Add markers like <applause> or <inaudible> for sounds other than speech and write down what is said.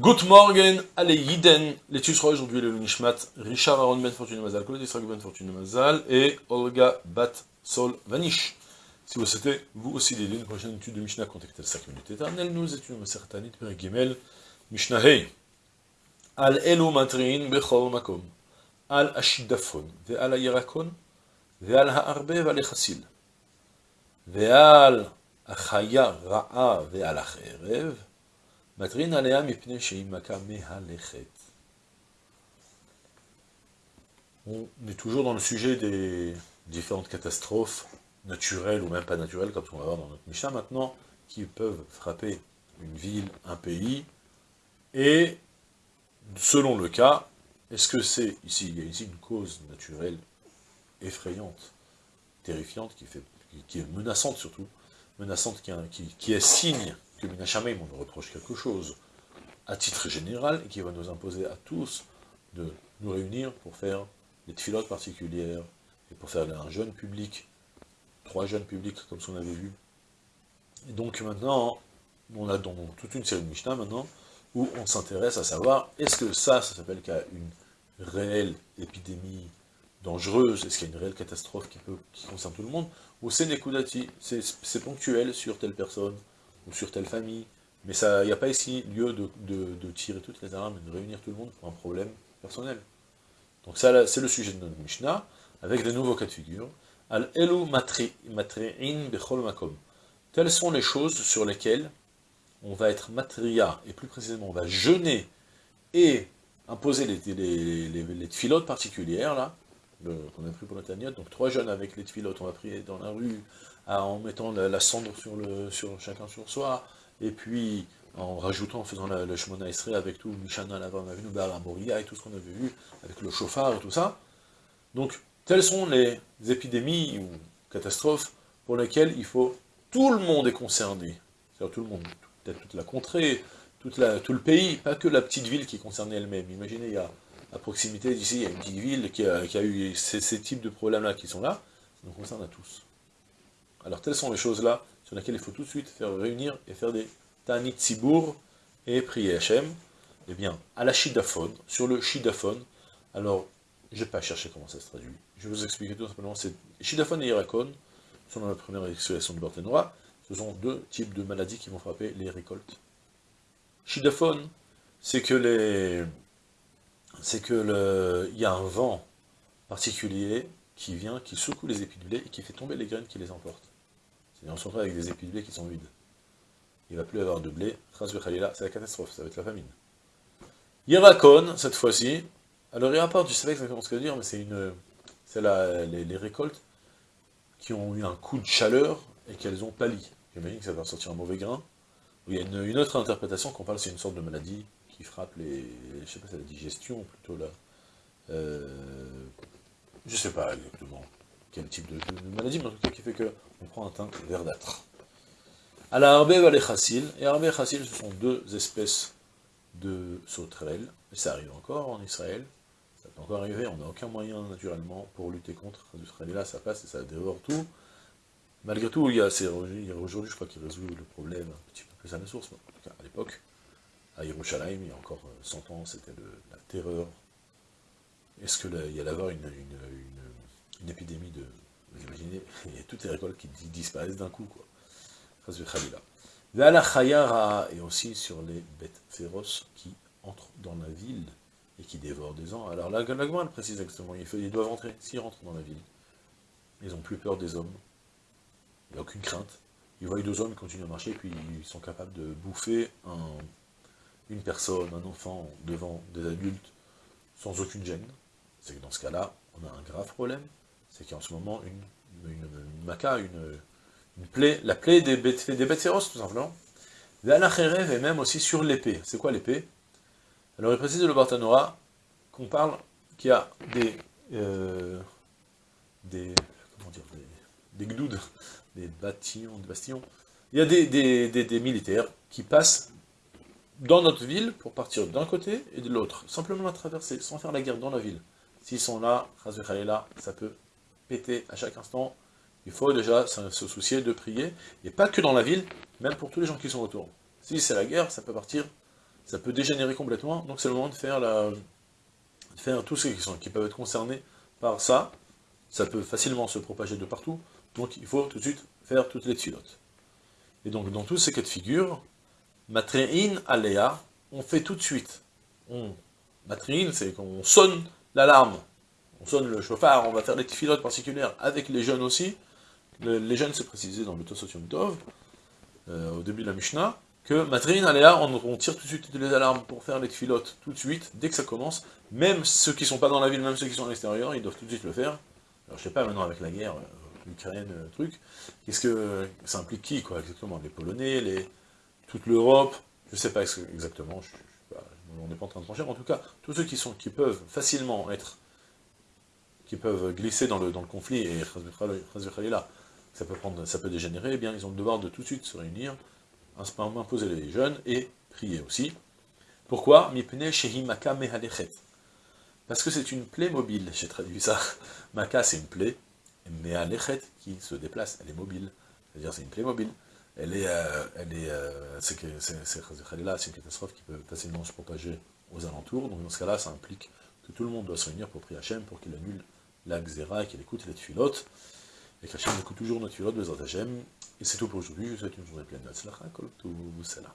Good morning, allez Yiden, l'étude sera aujourd'hui le Nishmat, Richard Aaron Ben Fortune Mazal, Claude Israël Ben Fortune Mazal et Olga Bat Sol Vanish. Si vous souhaitez, vous aussi d'aider une prochaine étude de Mishnah, contactez 5 minutes éternelles, nous étudions Masertanit Per Gimel, Mishnah Hey. Al Elu Matrin Bechol Makom, Al Ashidafon, Ve'al Ayarakon, Ve'al Ha'arbe Ve'al Echasil, Ve'al Achaya Ra'a Ve'al Acherev, on est toujours dans le sujet des différentes catastrophes naturelles ou même pas naturelles, comme on va voir dans notre Mishnah maintenant, qui peuvent frapper une ville, un pays, et selon le cas, est-ce que c'est ici, il y a ici une cause naturelle effrayante, terrifiante, qui, est menaçante surtout, menaçante qui est signe que Minachamim, on nous reproche quelque chose, à titre général, et qui va nous imposer à tous de nous réunir pour faire des filotes particulières, et pour faire un jeune public, trois jeunes publics, comme ce qu'on avait vu. Et donc maintenant, on a donc toute une série de Mishnah maintenant, où on s'intéresse à savoir, est-ce que ça, ça s'appelle qu'il y a une réelle épidémie dangereuse, est-ce qu'il y a une réelle catastrophe qui, peut, qui concerne tout le monde, ou c'est Nekudati, c'est ponctuel sur telle personne, ou sur telle famille, mais il n'y a pas ici lieu de, tirer toutes les armes et de réunir tout le monde pour un problème personnel. Donc ça, c'est le sujet de notre Mishnah, avec de nouveaux cas de figure. Al elu matre'in bechol makom. Telles sont les choses sur lesquelles on va être matria, et plus précisément, on va jeûner et imposer les, les, les, particulières, là, qu'on a pris pour la donc trois jeunes avec les tfilotes, on va prier dans la rue, en mettant la, cendre sur, le, sur chacun sur soi, et puis en rajoutant, en faisant le Shemona Esrei avec tout, Mishana, la Moria et tout ce qu'on avait vu, avec le chauffard et tout ça. Donc, telles sont les épidémies ou catastrophes pour lesquelles il faut, tout le monde est concerné, c'est-à-dire tout le monde, peut-être toute la contrée, toute tout le pays, pas que la petite ville qui est concernée elle-même. Imaginez, il y a à proximité d'ici, il y a une petite ville qui a, eu ces, ces types de problèmes-là qui sont là, ça nous concerne à tous. Alors telles sont les choses-là sur lesquelles il faut tout de suite faire réunir et faire des Tanit Tzibour et prier Hachem. Eh bien, à la Shidaphone, sur le Shidaphone, alors, je vais pas chercher comment ça se traduit. Je vais vous expliquer tout simplement. C'est Shidaphone et Irakon, sont dans la première expression du Barthénois, ce sont deux types de maladies qui vont frapper les récoltes. Shidaphone, c'est que les... c'est que il y a un vent particulier qui vient, qui secoue les épis de blé et qui fait tomber les graines qui les emportent. C'est-à-dire on se retrouve avec des épis de blé qui sont vides. Il ne va plus avoir de blé, c'est la catastrophe, ça va être la famine. Yirakon, cette fois-ci, alors il rapporte, je sais pas exactement ce que veut dire, mais c'est une, c'est les, les, récoltes qui ont eu un coup de chaleur et qu'elles ont pâli. J'imagine que ça va sortir un mauvais grain. Il y a une, autre interprétation qu'on parle, c'est une sorte de maladie qui frappe les, je sais pas, c'est la digestion plutôt là. Euh, je sais pas exactement quel type de, maladie, mais en tout cas qui fait qu'on prend un teint verdâtre. La Arbe et Chassil, et Arbe et Chassil, ce sont deux espèces de sauterelles, et ça arrive encore en Israël, ça peut encore arriver, on n'a aucun moyen naturellement pour lutter contre, là ça passe et ça dévore tout. Malgré tout, il y a, aujourd'hui, je crois qu'il résout le problème un petit peu plus à la source, mais en tout cas à l'époque, à Yerushalayim, il y a encore 100 ans, c'était la terreur. Est-ce qu'il y allait avoir une, une de... Imaginez, il y a toutes les récoltes qui disparaissent d'un coup, quoi. Et aussi sur les bêtes féroces qui entrent dans la ville et qui dévorent des ans. Alors la Gagma, elle précise exactement, ils doivent entrer, s'ils rentrent dans la ville, ils n'ont plus peur des hommes, il n'y a aucune crainte. Ils voient deux hommes, ils continuent à marcher, puis ils sont capables de bouffer une personne, un enfant, devant des adultes, sans aucune gêne. C'est que dans ce cas-là, on a un grave problème, c'est qu'en ce moment, une, une, maca, une, plaie, la plaie des bêtes, des bêtes féroces, tout simplement. rêve et même aussi sur l'épée. C'est quoi l'épée? Alors il précise le Bartanora qu'on parle qu'il y a des, euh, des, comment dire, des, des gdouds, des bâtillons, des bastions. Il y a des, des, militaires qui passent dans notre ville pour partir d'un côté et de l'autre, simplement la traverser, sans faire la guerre dans la ville. S'ils sont là, ça peut péter à chaque instant. Il faut déjà se soucier de prier, et pas que dans la ville, même pour tous les gens qui sont autour. Si c'est la guerre, ça peut partir, ça peut dégénérer complètement, donc c'est le moment de faire, la, faire tous ceux qui, sont, qui peuvent être concernés par ça, ça peut facilement se propager de partout, donc il faut tout de suite faire toutes les filotes. Et donc dans tous ces cas de figure, matrein aléa, on fait tout de suite, on, matrein c'est qu'on sonne l'alarme, on sonne le chauffard, on va faire des filotes particulières avec les jeunes aussi, les jeunes c'est précisé dans le Tosotium Tov, euh, au début de la Mishnah, que Matrin Aléa, on, on, tire tout de suite les alarmes pour faire les filotes tout de suite, dès que ça commence, même ceux qui sont pas dans la ville, même ceux qui sont à l'extérieur, ils doivent tout de suite le faire. Alors je sais pas maintenant avec la guerre euh, ukrainienne, euh, truc, qu'est-ce que ça implique qui, quoi, exactement? Les Polonais, les, toute l'Europe, je sais pas exactement, on n'est pas en train de trancher, en tout cas, tous ceux qui sont, qui peuvent facilement être, qui peuvent glisser dans le, dans le conflit, et là, ça peut, prendre, ça peut dégénérer, eh bien ils ont le devoir de tout de suite se réunir, imposer les jeunes et prier aussi. Pourquoi? Parce que c'est une plaie mobile, j'ai traduit ça. <laughs> Maka c'est une plaie, mehalechet qui se déplace, elle est mobile. C'est-à-dire c'est une plaie mobile. Elle est, euh, elle est, euh, c'est une catastrophe qui peut facilement se propager aux alentours. Donc dans ce cas-là, ça implique que tout le monde doit se réunir pour prier Hachem, pour qu'il annule la xéra et qu'il écoute les tuilotes et qu'Hachem écoute toujours filote de Hashem. Et c'est tout pour aujourd'hui, je vous souhaite une journée pleine comme tout cela.